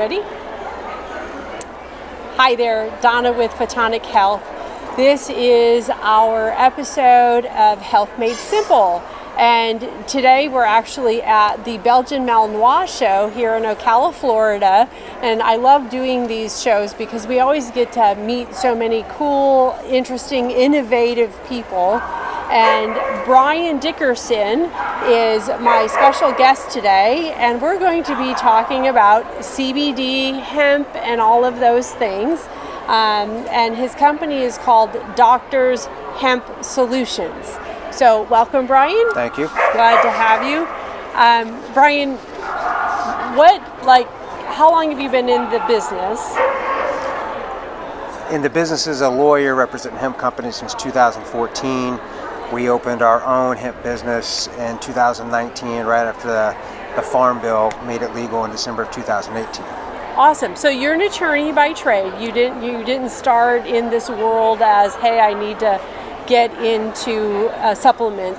Ready? Hi there, Donna with Photonic Health. This is our episode of Health Made Simple. And today we're actually at the Belgian Malinois show here in Ocala, Florida. And I love doing these shows because we always get to meet so many cool, interesting, innovative people. And Brian Dickerson is my special guest today, and we're going to be talking about CBD, hemp, and all of those things. Um, and his company is called Doctors Hemp Solutions. So, welcome, Brian. Thank you. Glad to have you. Um, Brian, what, like, how long have you been in the business? In the business as a lawyer representing hemp companies since 2014. We opened our own hemp business in 2019, right after the, the Farm Bill made it legal in December of 2018. Awesome. So you're an attorney by trade. You didn't you didn't start in this world as, hey, I need to get into a supplement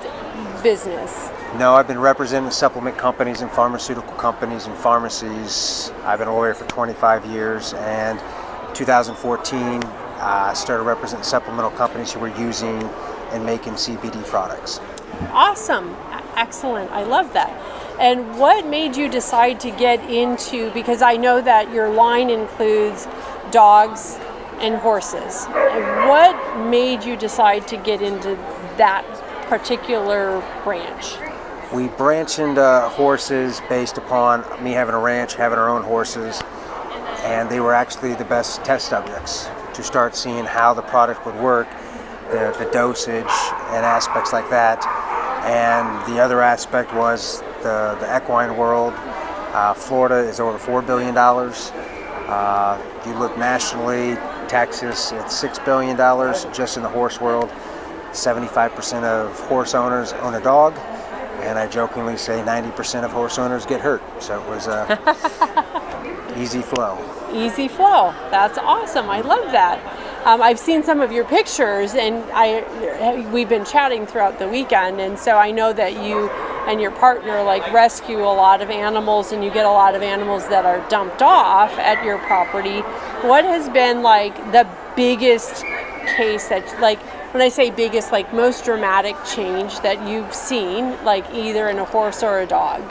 business? No, I've been representing supplement companies and pharmaceutical companies and pharmacies. I've been a lawyer for 25 years, and 2014 I uh, started representing supplemental companies who were using and making CBD products. Awesome, excellent. I love that. And what made you decide to get into? Because I know that your line includes dogs, and horses. What made you decide to get into that particular branch? We branched into horses based upon me having a ranch, having our own horses, and they were actually the best test subjects to start seeing how the product would work, the, the dosage and aspects like that. And the other aspect was the, the equine world. Uh, Florida is over $4 billion. Uh, you look nationally, Texas, at $6 billion just in the horse world. 75% of horse owners own a dog, and I jokingly say 90% of horse owners get hurt. So it was a easy flow. Easy flow. That's awesome. I love that. Um, I've seen some of your pictures, and I we've been chatting throughout the weekend, and so I know that you and your partner like rescue a lot of animals and you get a lot of animals that are dumped off at your property what has been like the biggest case that like when i say biggest like most dramatic change that you've seen like either in a horse or a dog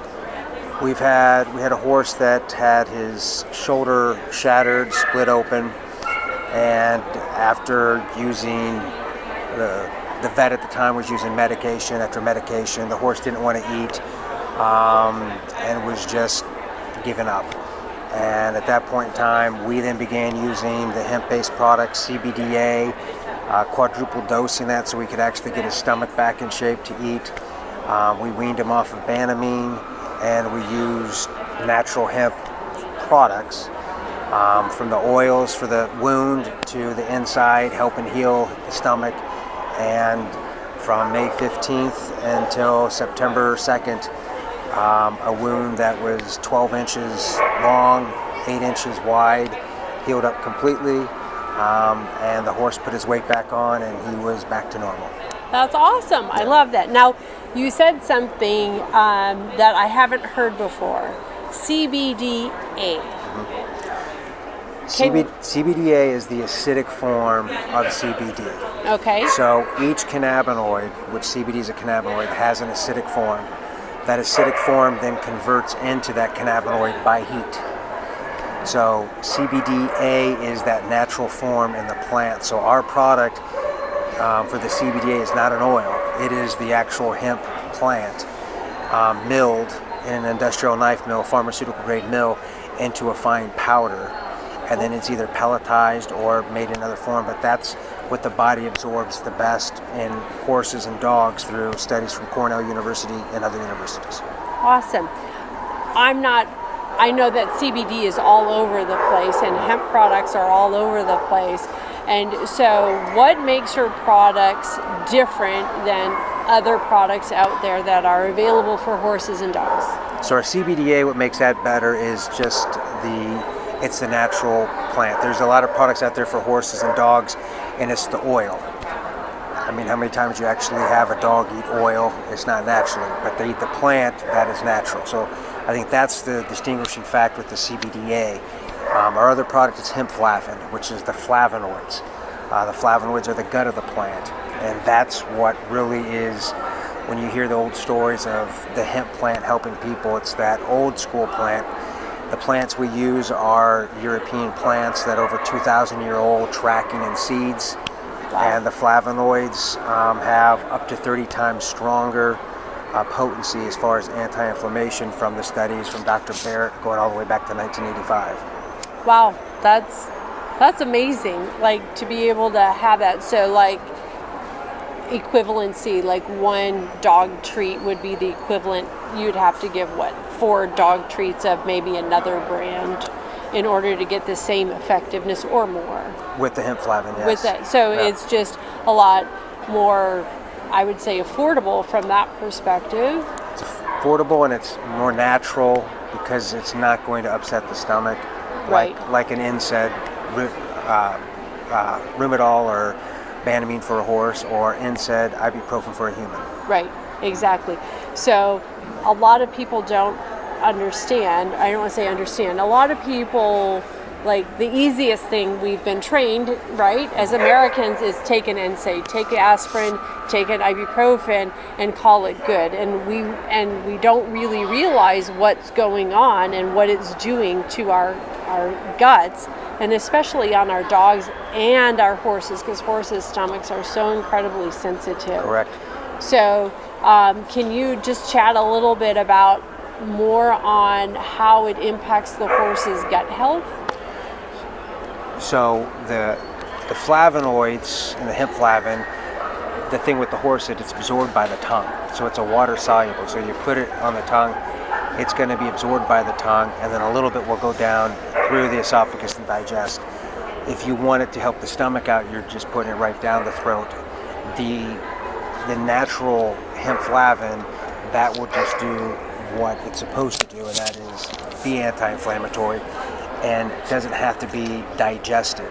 we've had we had a horse that had his shoulder shattered split open and after using the the vet at the time was using medication after medication. The horse didn't want to eat um, and was just giving up. And at that point in time, we then began using the hemp-based product CBDA, uh, quadruple dosing that so we could actually get his stomach back in shape to eat. Um, we weaned him off of Banamine and we used natural hemp products um, from the oils for the wound to the inside, helping heal the stomach and from May 15th until September 2nd, um, a wound that was 12 inches long, 8 inches wide, healed up completely, um, and the horse put his weight back on and he was back to normal. That's awesome. I love that. Now, you said something um, that I haven't heard before CBDA. CB, CBDA is the acidic form of CBD. Okay. So each cannabinoid, which CBD is a cannabinoid, has an acidic form. That acidic form then converts into that cannabinoid by heat. So CBDA is that natural form in the plant. So our product um, for the CBDA is not an oil. It is the actual hemp plant um, milled in an industrial knife mill, pharmaceutical grade mill, into a fine powder and then it's either pelletized or made in another form, but that's what the body absorbs the best in horses and dogs through studies from Cornell University and other universities. Awesome. I'm not, I know that CBD is all over the place and hemp products are all over the place. And so, what makes your products different than other products out there that are available for horses and dogs? So, our CBDA, what makes that better is just the it's a natural plant. There's a lot of products out there for horses and dogs, and it's the oil. I mean, how many times you actually have a dog eat oil? It's not naturally, but they eat the plant that is natural. So I think that's the distinguishing fact with the CBDA. Um, our other product is hemp flavin, which is the flavonoids. Uh, the flavonoids are the gut of the plant, and that's what really is. When you hear the old stories of the hemp plant helping people, it's that old school plant. The plants we use are European plants that are over 2,000 year old, tracking in seeds. And the flavonoids um, have up to 30 times stronger uh, potency as far as anti-inflammation from the studies from Dr. Barrett going all the way back to 1985. Wow, that's that's amazing. Like to be able to have that. So like equivalency, like one dog treat would be the equivalent. You'd have to give what four dog treats of maybe another brand in order to get the same effectiveness or more. With the hemp flavin, yes. With that, so Yeah. it's just a lot more. I would say affordable from that perspective. It's affordable and it's more natural because it's not going to upset the stomach, Right. like like an NSAID, uh, uh, Rimadyl or Banamine for a horse, or NSAID, ibuprofen for a human. Right, exactly. So a lot of people don't understand. I don't want to say understand. A lot of people like the easiest thing we've been trained, right, as Americans is take an NSAID, take aspirin, take an ibuprofen and call it good. And we and we don't really realize what's going on and what it's doing to our our guts and especially on our dogs and our horses because horses stomachs are so incredibly sensitive Correct. so, um, can you just chat a little bit about more on how it impacts the horse's gut health? So the the flavonoids and the hemp flavin, the thing with the horse is it's absorbed by the tongue. So it's a water soluble. So you put it on the tongue, it's going to be absorbed by the tongue, and then a little bit will go down through the esophagus and digest. If you want it to help the stomach out, you're just putting it right down the throat. The the natural hemp flavin that will just do what it's supposed to do, and that is be anti-inflammatory, and doesn't have to be digested.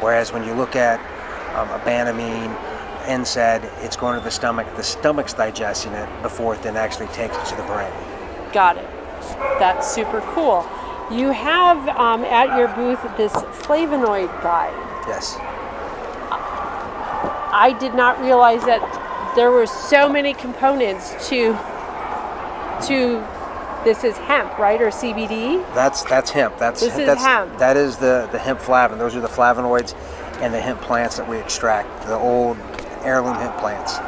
Whereas when you look at um, a Banamine, NSAID, it's going to the stomach. The stomach's digesting it before it then actually takes it to the brain. Got it. That's super cool. You have um, at your booth this flavonoid guide. Yes. I did not realize that there were so many components to to this is hemp, right, or CBD? That's that's hemp. That's This is that's, hemp. That is the the hemp flavin. Those are the flavonoids and the hemp plants that we extract. The old heirloom hemp plants.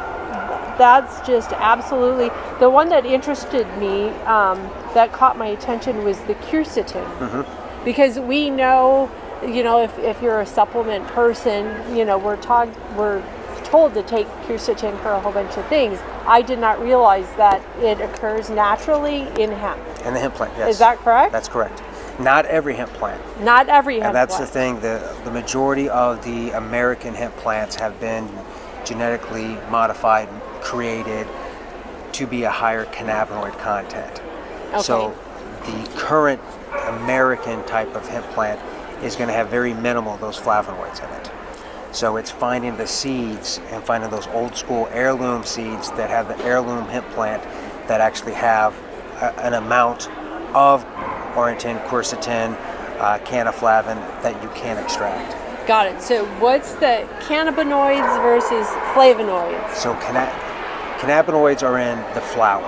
that's just absolutely the one that interested me um, that caught my attention was the quercetin because we know you know if, if you're a supplement person you know we're talking we're told to take quercetin for a whole bunch of things i did not realize that it occurs naturally in hemp And the hemp plant, yes. is that correct That's correct. Not every hemp plant. not every hemp And that's the thing, the, the majority of the American hemp plants have been genetically modified, created to be a higher cannabinoid content. Okay. So the current American type of hemp plant is going to have very minimal those flavonoids in it. So it's finding the seeds and finding those old school heirloom seeds that have the heirloom hemp plant that actually have a, an amount of orientin, quercetin, uh, canaflavin that you can extract. got it so what's the cannabinoids versus flavonoids So canna- cannabinoids are in the flower.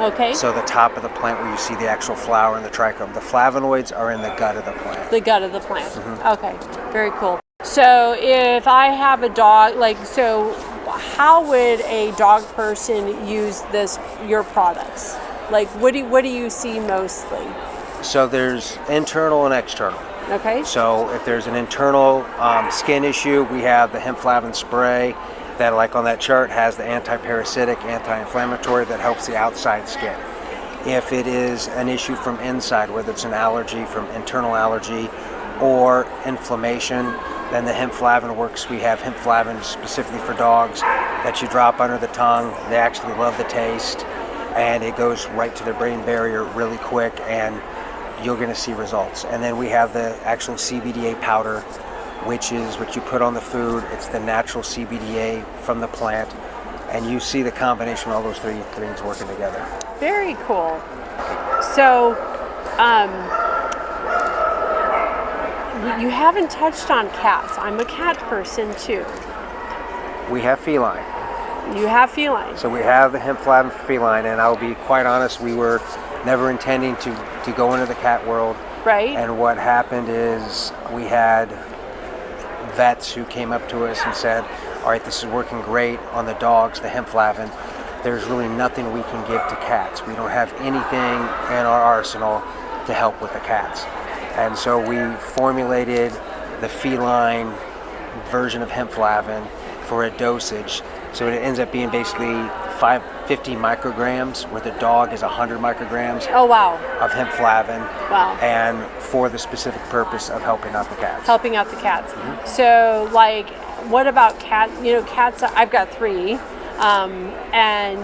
okay So the top of the plant where you see the actual flower and the trichome. The flavonoids are in the gut of the plant. the gut of the plant. Mm-hmm. Okay, very cool. So if I have a dog, like, so how would a dog person use this, your products? Like, what do you, what do you see mostly? So there's internal and external. Okay, So if there's an internal um, skin issue, we have the hemp flavin spray that, like on that chart, has the anti-parasitic, anti-inflammatory that helps the outside skin. If it is an issue from inside, whether it's an allergy from internal allergy or inflammation, then the hemp flavin works. We have hemp flavin specifically for dogs that you drop under the tongue. They actually love the taste, and it goes right to the brain barrier really quick, and you're going to see results. And then we have the actual CBDA powder which is what you put on the food. It's the natural CBDA from the plant, and you see the combination of all those three things working together. Very cool. So, um, you haven't touched on cats. I'm a cat person too. We have feline. You have feline. So we have the hemp flavin feline, and I'll be quite honest, we were never intending to, to go into the cat world. Right. And what happened is we had vets who came up to us and said, all right, this is working great on the dogs, the hemp flavin. There's really nothing we can give to cats. We don't have anything in our arsenal to help with the cats. And so we formulated the feline version of hemp flavin for a dosage. So it ends up being basically 550 micrograms, where the dog is 100 micrograms oh wow. of hemp flavin. Wow. And for the specific purpose of helping out the cats. Helping out the cats. So, like, what about cat? You know, cats. I've got three, um, and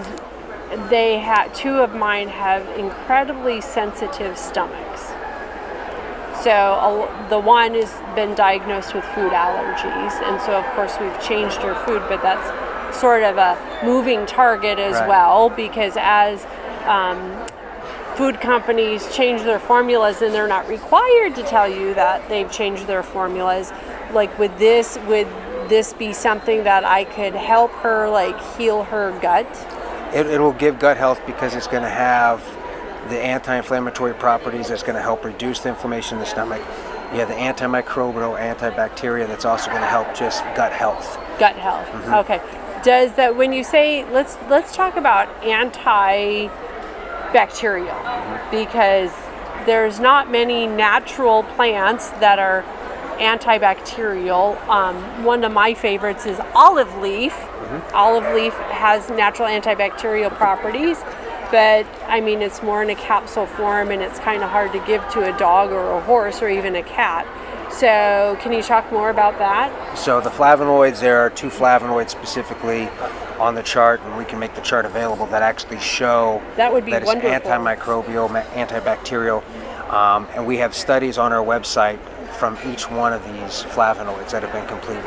they had two of mine have incredibly sensitive stomachs. So a- the one has been diagnosed with food allergies, and so of course we've changed her food, but that's sort of a moving target as Right. well because as um, food companies change their formulas and they're not required to tell you that they've changed their formulas, like would this would this be something that I could help her like heal her gut? It, it will give gut health because it's going to have the anti-inflammatory properties that's going to help reduce the inflammation in the stomach. You have the antimicrobial, antibacterial that's also going to help just gut health. gut health. Mm-hmm. Okay. Does that when you say let's let's talk about antibacterial Mm-hmm. because there's not many natural plants that are antibacterial. Um, one of my favorites is olive leaf. Mm-hmm. Olive leaf has natural antibacterial properties, but I mean it's more in a capsule form and it's kind of hard to give to a dog or a horse or even a cat. So, can you talk more about that? So the flavonoids, there are two flavonoids specifically on the chart, and we can make the chart available that actually show That would be that it's wonderful. antimicrobial, antibacterial, um, and we have studies on our website from each one of these flavonoids that have been completed.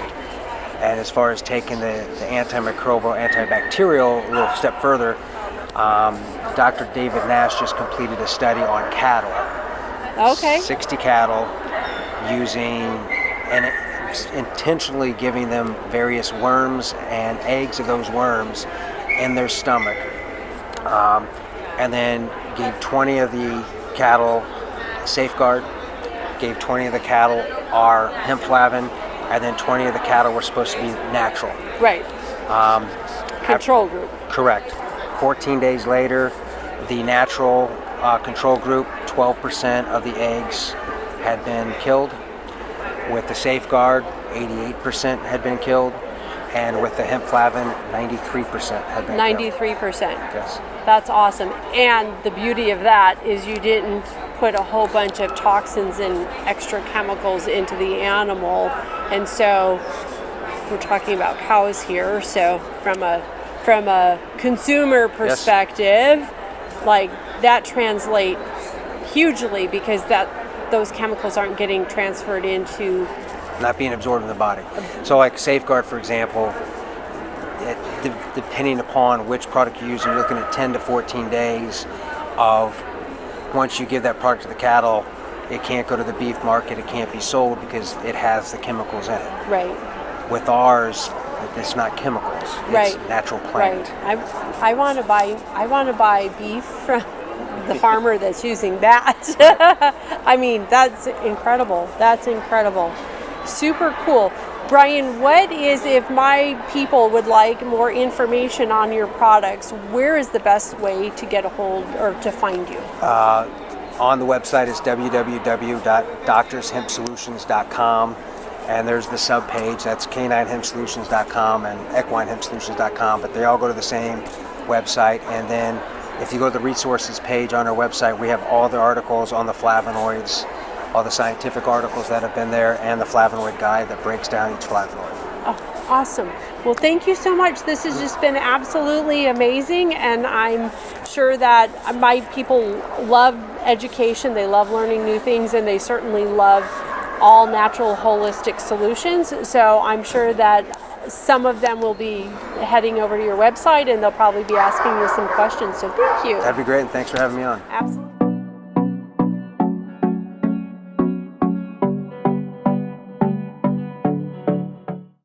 And as far as taking the, the antimicrobial, antibacterial a little step further, um, Dr. David Nash just completed a study on cattle. Okay. 60 cattle using and intentionally giving them various worms and eggs of those worms in their stomach. Um, and then gave 20 of the cattle safeguard, gave 20 of the cattle our hemp flavin, and then 20 of the cattle were supposed to be natural. Right. Um, Control group. Correct. 14 days later, the natural uh, control group, 12% of the eggs had been killed. With the safeguard, 88% had been killed. And with the hemp flavin, 93% had been killed. 93%. Yes. That's awesome. And the beauty of that is you didn't put a whole bunch of toxins and extra chemicals into the animal. And so we're talking about cows here, so from a from a consumer perspective, like that translate hugely because that those chemicals aren't getting transferred into not being absorbed in the body. So, like Safeguard, for example, it, de- depending upon which product you use, you're looking at 10 to 14 days of once you give that product to the cattle, it can't go to the beef market, it can't be sold because it has the chemicals in it. right. With ours, it's not chemicals, it's Right. natural Right. plant. I, I want to buy I want to buy beef from the farmer that's using that. I mean, that's incredible. That's incredible. Super cool. Brian, what is if my people would like more information on your products, where is the best way to get a hold or to find you? Uh, on the website is www.doctorshempsolutions.com and there's the sub page that's caninehempsolutions.com and equinehempsolutions.com but they all go to the same website and then if you go to the resources page on our website we have all the articles on the flavonoids all the scientific articles that have been there and the flavonoid guide that breaks down each flavonoid Oh, awesome. Well, thank you so much. This has just been absolutely amazing, and I'm sure that my people love education. They love learning new things, and they certainly love all natural holistic solutions. So I'm sure that some of them will be heading over to your website and they'll probably be asking you some questions. So thank you. That'd be great, and thanks for having me on. Absolutely.